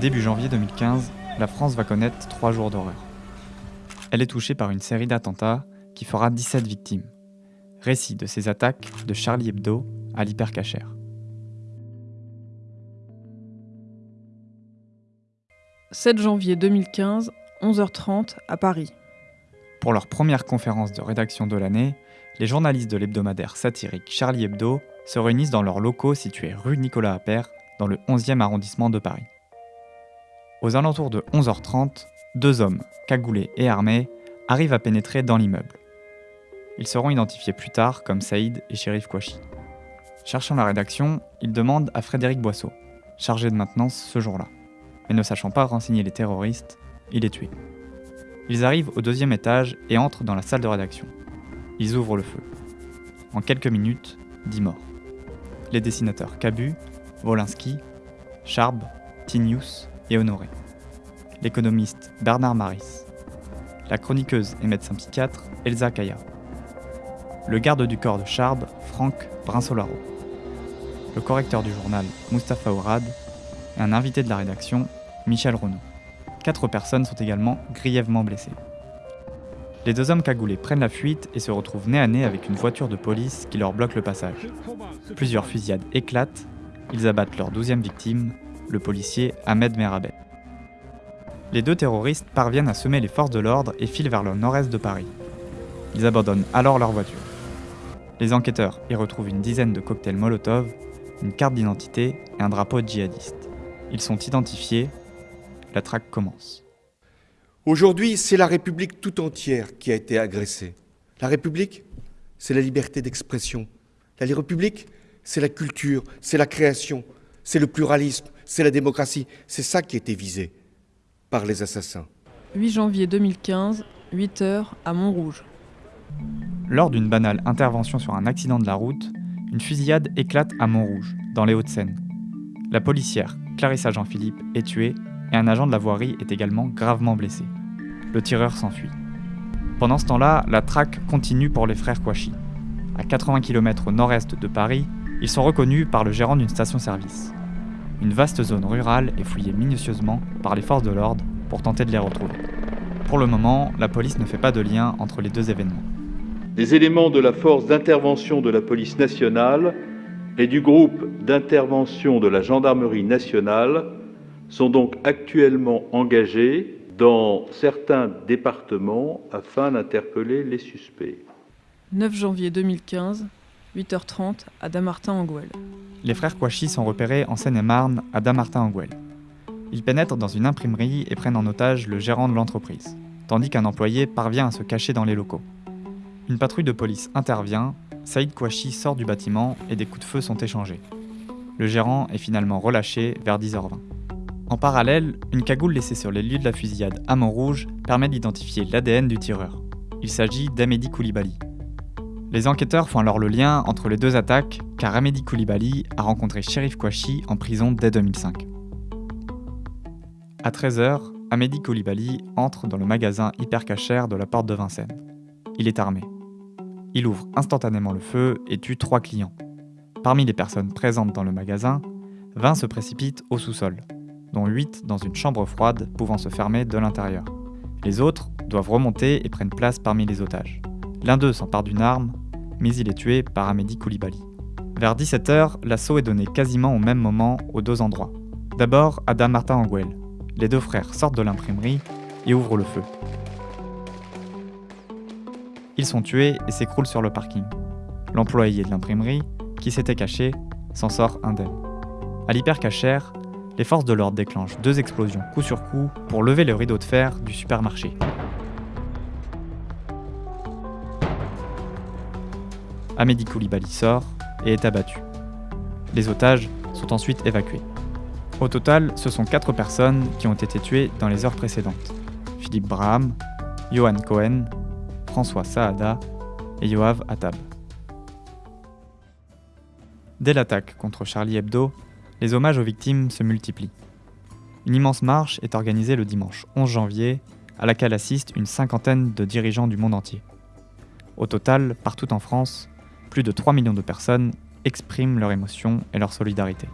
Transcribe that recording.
Début janvier 2015, la France va connaître trois jours d'horreur. Elle est touchée par une série d'attentats qui fera 17 victimes. Récit de ces attaques de Charlie Hebdo à l'hypercachère. « 7 janvier 2015, 11h30 à Paris. Pour leur première conférence de rédaction de l'année, les journalistes de l'hebdomadaire satirique Charlie Hebdo se réunissent dans leurs locaux situés rue Nicolas Appert, dans le 11e arrondissement de Paris. Aux alentours de 11h30, deux hommes, cagoulés et armés, arrivent à pénétrer dans l'immeuble. Ils seront identifiés plus tard comme Saïd et Shérif Kouachi. Cherchant la rédaction, ils demandent à Frédéric Boisseau, chargé de maintenance ce jour-là. Mais ne sachant pas renseigner les terroristes, il est tué. Ils arrivent au deuxième étage et entrent dans la salle de rédaction. Ils ouvrent le feu. En quelques minutes, 10 morts. Les dessinateurs Cabu, Wolinski, Charb, Tinius et Honoré. L'économiste Bernard Maris. La chroniqueuse et médecin psychiatre Elsa Kaya. Le garde du corps de Charb, Franck Brinsolaro. Le correcteur du journal, Mustapha Ourad. Et un invité de la rédaction, Michel Renaud. Quatre personnes sont également grièvement blessées. Les deux hommes cagoulés prennent la fuite et se retrouvent nez à nez avec une voiture de police qui leur bloque le passage. Plusieurs fusillades éclatent, ils abattent leur douzième victime, le policier Ahmed Merabet. Les deux terroristes parviennent à semer les forces de l'ordre et filent vers le nord-est de Paris. Ils abandonnent alors leur voiture. Les enquêteurs y retrouvent une dizaine de cocktails Molotov, une carte d'identité et un drapeau djihadiste. Ils sont identifiés, la traque commence. Aujourd'hui, c'est la République tout entière qui a été agressée. La République, c'est la liberté d'expression. La République, c'est la culture, c'est la création, c'est le pluralisme, c'est la démocratie. C'est ça qui a été visé par les assassins. 8 janvier 2015, 8 heures à Montrouge. Lors d'une banale intervention sur un accident de la route, une fusillade éclate à Montrouge, dans les Hauts-de-Seine. La policière Clarissa Jean-Philippe est tuée et un agent de la voirie est également gravement blessé. Le tireur s'enfuit. Pendant ce temps-là, la traque continue pour les frères Kouachi. À 80 km au nord-est de Paris, ils sont reconnus par le gérant d'une station-service. Une vaste zone rurale est fouillée minutieusement par les forces de l'ordre pour tenter de les retrouver. Pour le moment, la police ne fait pas de lien entre les deux événements. Les éléments de la force d'intervention de la police nationale et du groupe d'intervention de la gendarmerie nationale sont donc actuellement engagés dans certains départements afin d'interpeller les suspects. 9 janvier 2015, 8h30 à Damartin-en-Gouel. Les frères Kouachi sont repérés en Seine-et-Marne à Damartin-en-Gouel. Ils pénètrent dans une imprimerie et prennent en otage le gérant de l'entreprise, tandis qu'un employé parvient à se cacher dans les locaux. Une patrouille de police intervient, Saïd Kouachi sort du bâtiment et des coups de feu sont échangés. Le gérant est finalement relâché vers 10h20. En parallèle, une cagoule laissée sur les lieux de la fusillade à Montrouge permet d'identifier l'ADN du tireur. Il s'agit d'Amédi Koulibaly. Les enquêteurs font alors le lien entre les deux attaques car Amédi Koulibaly a rencontré Shérif Kouachi en prison dès 2005. À 13h, Amédi Koulibaly entre dans le magasin hypercachère de la porte de Vincennes. Il est armé. Il ouvre instantanément le feu et tue trois clients. Parmi les personnes présentes dans le magasin, 20 se précipitent au sous-sol, dont 8 dans une chambre froide pouvant se fermer de l'intérieur. Les autres doivent remonter et prennent place parmi les otages. L'un d'eux s'empare d'une arme, mais il est tué par Amédi Koulibaly. Vers 17h, l'assaut est donné quasiment au même moment aux deux endroits. D'abord, Adam Martin Anguel. Les deux frères sortent de l'imprimerie et ouvrent le feu. Ils sont tués et s'écroulent sur le parking. L'employé de l'imprimerie, qui s'était caché, s'en sort indemne. À l'hypercachère, les forces de l'ordre déclenchent deux explosions coup sur coup pour lever le rideau de fer du supermarché. Amédi Koulibaly sort et est abattu. Les otages sont ensuite évacués. Au total, ce sont quatre personnes qui ont été tuées dans les heures précédentes. Philippe Braham, Johan Cohen, François Saada et Yoav Attab. Dès l'attaque contre Charlie Hebdo, les hommages aux victimes se multiplient. Une immense marche est organisée le dimanche 11 janvier, à laquelle assistent une cinquantaine de dirigeants du monde entier. Au total, partout en France, plus de 3 millions de personnes expriment leur émotion et leur solidarité.